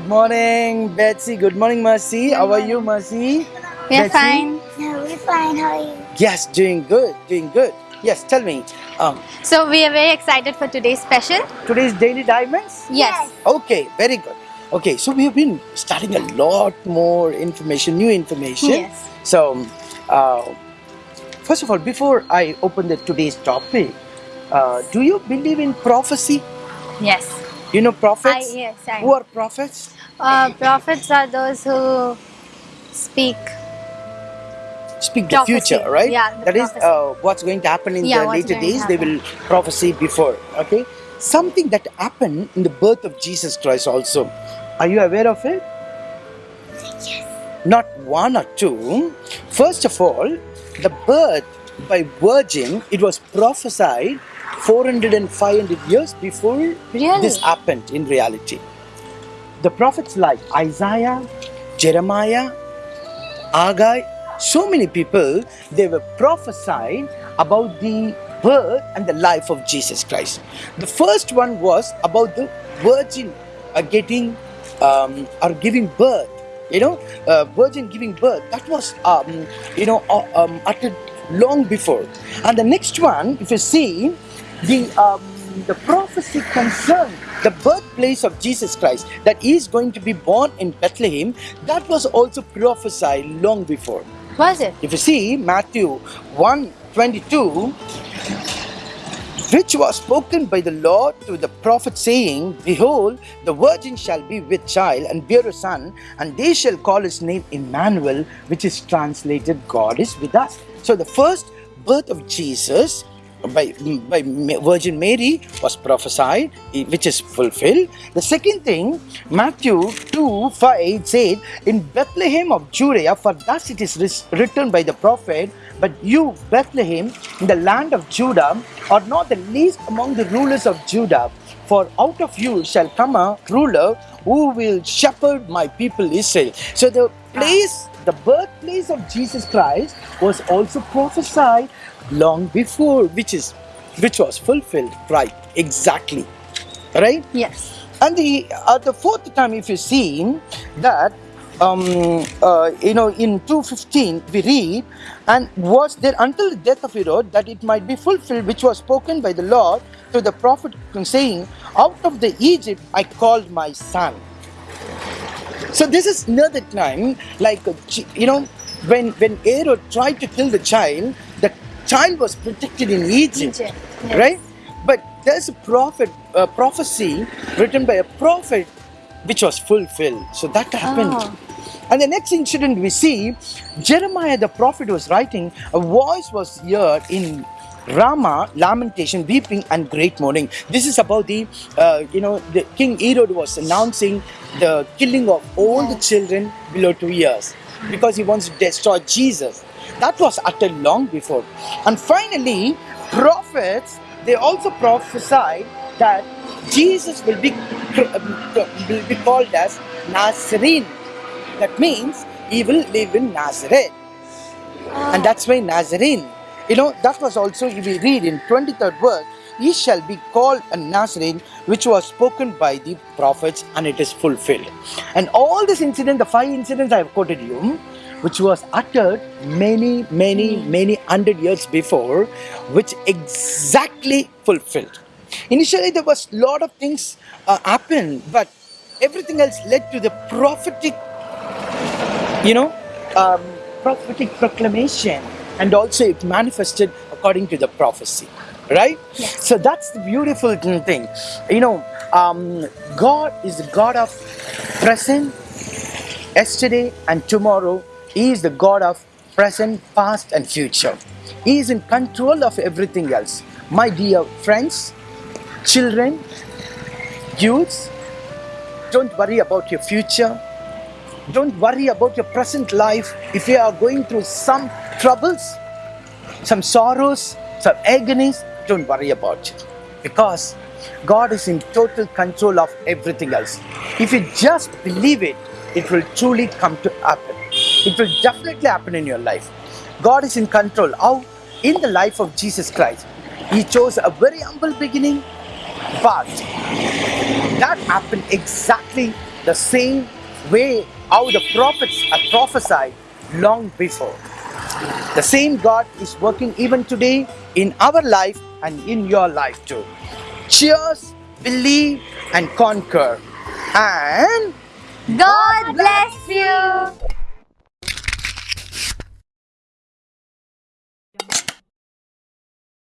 morning, Betsy. Good morning, Mercy. How are you, Mercy? We are Betsy? fine. No, we're fine. How are you? Yes, doing good, doing good. Yes, tell me. Um, So we are very excited for today's special. today's daily diamonds. Yes. Okay, very good. Okay, so we have been studying a lot more information, new information. Yes. So, uh, first of all, before I open the today's topic, uh, do you believe in prophecy? Yes. You know I, prophets. yes. I, Who are prophets? uh, prophets are those who speak. Speak the Prophecy. future, right? Yeah, the that is prophecy. uh, what's going to happen in Yeah, the later days. They will prophesy before. Okay, something that happened in the birth of Jesus Christ also. Are you aware of it? Not one or two. First of all, the birth by virgin, it was prophesied 400 and 500 years before Really? this happened in reality. The prophets like Isaiah, Jeremiah, Agai, so many people, they were prophesied about the birth and the life of Jesus Christ. The first one was about the virgin uh, getting um, or giving birth. You know, uh, virgin giving birth. That was, um, you know, uh, um, uttered long before. And the next one, if you see, the um, the prophecy concerned the birthplace of Jesus Christ, that he is going to be born in Bethlehem, that was also prophesied long before. Was it? If you see Matthew 1 22, which was spoken by the Lord to the prophet, saying, Behold, the virgin shall be with child and bear a son, and they shall call his name Emmanuel, which is translated God is with us. So the first birth of Jesus by, by Virgin Mary was prophesied, which is fulfilled. The second thing, Matthew 2 5 said, In Bethlehem of Judea, for thus it is written by the prophet, But you, Bethlehem, in the land of Judah, are not the least among the rulers of Judah. For out of you shall come a ruler who will shepherd my people Israel. So the place, the birthplace of Jesus Christ was also prophesied long before, which is which was fulfilled. Right, exactly. Right? Yes. And the uh, the fourth time, if you see that, um, uh, you know, in 215 we read, and was there until the death of Herod that it might be fulfilled, which was spoken by the Lord to the prophet, saying, "Out of the Egypt I called my son." So this is another time, like you know, when when Herod tried to kill the child, the child was protected in Egypt, Egypt, yes. right? But there's a prophet, a prophecy written by a prophet, which was fulfilled. So that happened. Oh. And the next incident we see, Jeremiah the prophet was writing, a voice was heard in Ramah, lamentation, weeping, and great mourning. This is about the, uh, you know, the King Herod was announcing the killing of all the children below two years because he wants to destroy Jesus. That was uttered long before. And finally, prophets, they also prophesied that Jesus will be, will be called as Nazarene. That means he will live in Nazareth. And that's why Nazarene. You know, that was also, if we read in 23rd verse, he shall be called a Nazarene, which was spoken by the prophets, and it is fulfilled. And all this incident, the five incidents I have quoted you, which was uttered many, many, many hundred years before, which exactly fulfilled. Initially, there was a lot of things uh, happened, but everything else led to the prophetic you know, um, prophetic proclamation, and also it manifested according to the prophecy, right? So that's the beautiful thing. You know, um, God is the God of present, yesterday, and tomorrow. He is the God of present, past, and future. He is in control of everything else. My dear friends, children, youths, don't worry about your future. Don't worry about your present life. If you are going through some troubles, some sorrows, some agonies, don't worry about it. Because God is in total control of everything else. If you just believe it, it will truly come to happen. It will definitely happen in your life. God is in control. How? In the life of Jesus Christ. He chose a very humble beginning, but that happened exactly the same way how the prophets are prophesied long before. The same God is working even today in our life and in your life too. Cheers, believe, and conquer. And God bless you.